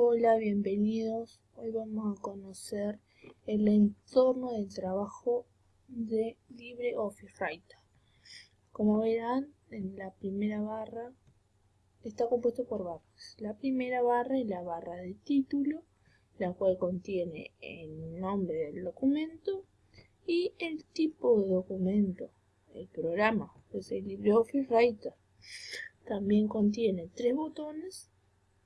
Hola, bienvenidos. Hoy vamos a conocer el entorno de trabajo de LibreOffice Writer. Como verán, en la primera barra está compuesto por barras. La primera barra es la barra de título, la cual contiene el nombre del documento y el tipo de documento, el programa, es el LibreOffice Writer. También contiene tres botones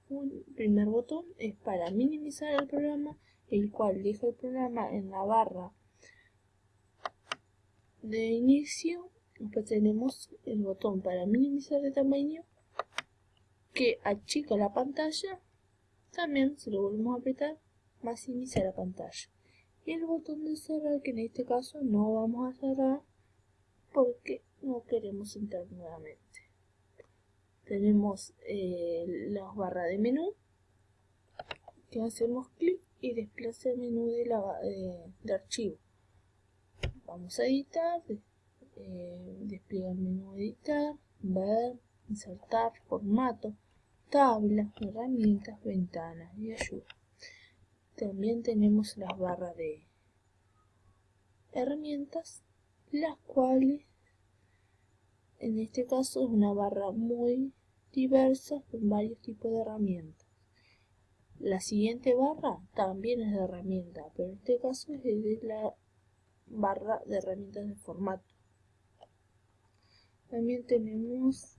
un primer botón es para minimizar el programa, el cual deja el programa en la barra de inicio. Después tenemos el botón para minimizar de tamaño, que achica la pantalla. También, si lo volvemos a apretar, maximiza la pantalla. Y el botón de cerrar, que en este caso no vamos a cerrar porque no queremos entrar nuevamente tenemos eh, las barras de menú que hacemos clic y desplaza el menú de, la, de archivo. Vamos a editar eh, despliega el menú editar ver insertar formato tabla herramientas ventanas y ayuda. También tenemos las barras de herramientas las cuales en este caso es una barra muy diversa con varios tipos de herramientas. La siguiente barra también es de herramienta, pero en este caso es de la barra de herramientas de formato. También tenemos